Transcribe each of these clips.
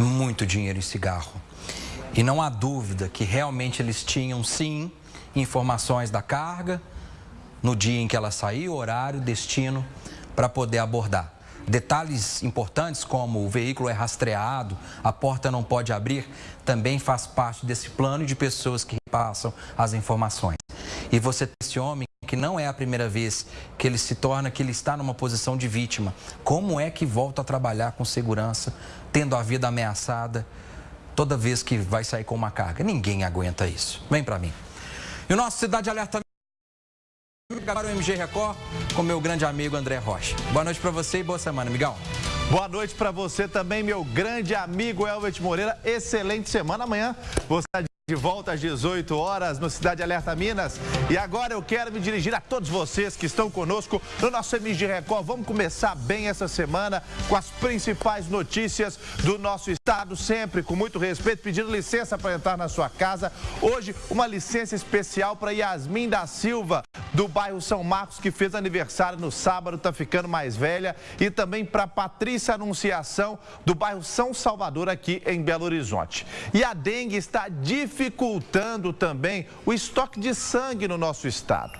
muito dinheiro em cigarro. E não há dúvida que realmente eles tinham, sim, informações da carga, no dia em que ela saiu, horário, destino, para poder abordar. Detalhes importantes como o veículo é rastreado, a porta não pode abrir, também faz parte desse plano de pessoas que passam as informações. E você tem esse homem que não é a primeira vez que ele se torna, que ele está numa posição de vítima. Como é que volta a trabalhar com segurança, tendo a vida ameaçada, toda vez que vai sair com uma carga? Ninguém aguenta isso. Vem para mim. E o nosso Cidade Alerta Agora o MG Record com meu grande amigo André Rocha. Boa noite para você e boa semana, amigão. Boa noite para você também, meu grande amigo Elvet Moreira. Excelente semana. Amanhã você está de volta às 18 horas no Cidade Alerta Minas. E agora eu quero me dirigir a todos vocês que estão conosco no nosso MG Record. Vamos começar bem essa semana com as principais notícias do nosso estado, sempre com muito respeito, pedindo licença para entrar na sua casa. Hoje, uma licença especial para Yasmin da Silva, do bairro São Marcos, que fez aniversário no sábado, está ficando mais velha. E também para Patrícia Anunciação, do bairro São Salvador, aqui em Belo Horizonte. E a dengue está difícil dificultando também o estoque de sangue no nosso estado.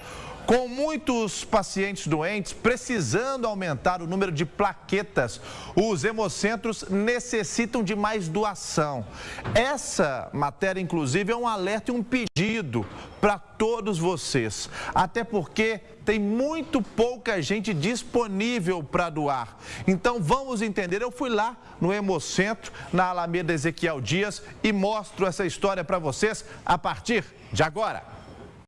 Com muitos pacientes doentes precisando aumentar o número de plaquetas, os hemocentros necessitam de mais doação. Essa matéria, inclusive, é um alerta e um pedido para todos vocês. Até porque tem muito pouca gente disponível para doar. Então vamos entender. Eu fui lá no Hemocentro, na Alameda Ezequiel Dias, e mostro essa história para vocês a partir de agora.